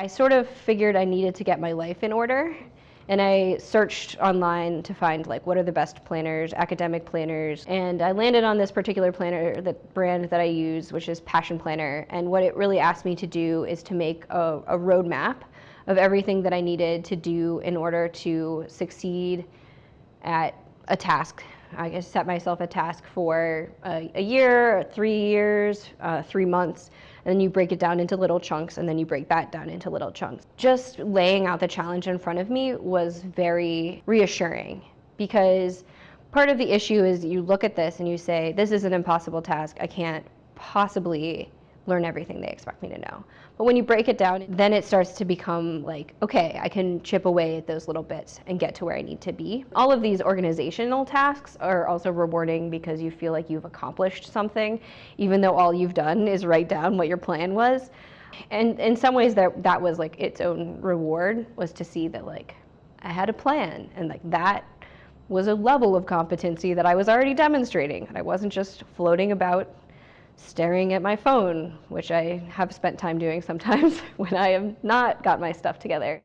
I sort of figured I needed to get my life in order and I searched online to find like what are the best planners, academic planners, and I landed on this particular planner, the brand that I use, which is Passion Planner. And what it really asked me to do is to make a, a roadmap of everything that I needed to do in order to succeed at a task. I set myself a task for a, a year, three years, uh, three months, and then you break it down into little chunks, and then you break that down into little chunks. Just laying out the challenge in front of me was very reassuring because part of the issue is you look at this and you say, this is an impossible task. I can't possibly learn everything they expect me to know. But when you break it down, then it starts to become like, okay, I can chip away at those little bits and get to where I need to be. All of these organizational tasks are also rewarding because you feel like you've accomplished something, even though all you've done is write down what your plan was. And in some ways that that was like its own reward was to see that like I had a plan and like that was a level of competency that I was already demonstrating. I wasn't just floating about staring at my phone, which I have spent time doing sometimes when I have not got my stuff together.